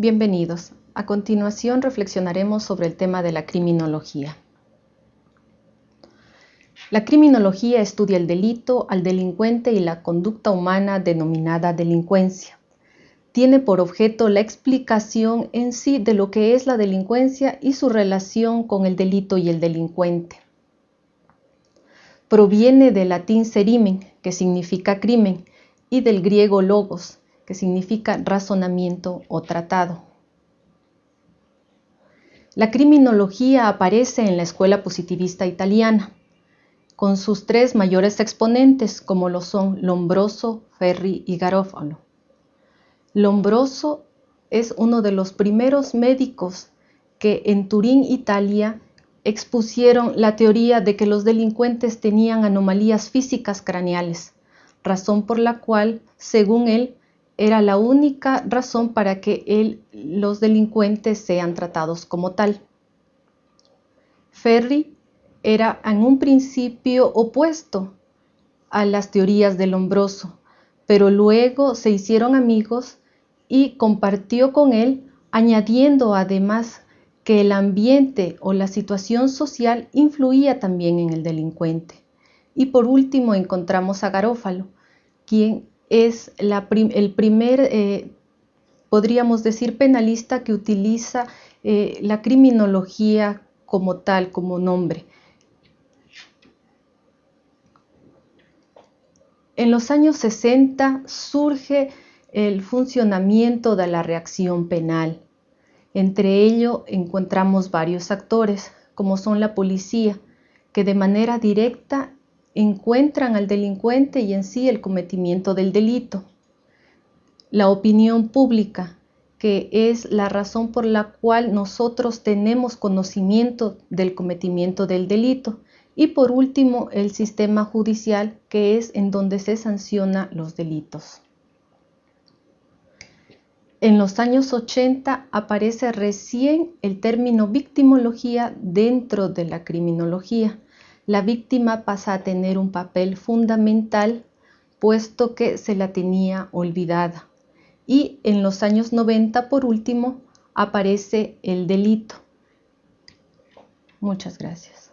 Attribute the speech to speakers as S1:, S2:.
S1: Bienvenidos. A continuación reflexionaremos sobre el tema de la criminología. La criminología estudia el delito, al delincuente y la conducta humana denominada delincuencia. Tiene por objeto la explicación en sí de lo que es la delincuencia y su relación con el delito y el delincuente. Proviene del latín serimen, que significa crimen, y del griego logos, que significa razonamiento o tratado. La criminología aparece en la escuela positivista italiana, con sus tres mayores exponentes, como lo son Lombroso, Ferri y Garofalo. Lombroso es uno de los primeros médicos que en Turín, Italia, expusieron la teoría de que los delincuentes tenían anomalías físicas craneales, razón por la cual, según él, era la única razón para que los delincuentes sean tratados como tal. Ferri era en un principio opuesto a las teorías del hombroso, pero luego se hicieron amigos y compartió con él, añadiendo además que el ambiente o la situación social influía también en el delincuente. Y por último encontramos a Garófalo, quien es el primer, eh, podríamos decir, penalista que utiliza eh, la criminología como tal, como nombre. En los años 60 surge el funcionamiento de la reacción penal. Entre ello encontramos varios actores, como son la policía, que de manera directa encuentran al delincuente y en sí el cometimiento del delito. La opinión pública, que es la razón por la cual nosotros tenemos conocimiento del cometimiento del delito. Y por último, el sistema judicial, que es en donde se sanciona los delitos. En los años 80 aparece recién el término victimología dentro de la criminología la víctima pasa a tener un papel fundamental puesto que se la tenía olvidada. Y en los años 90, por último, aparece el delito. Muchas gracias.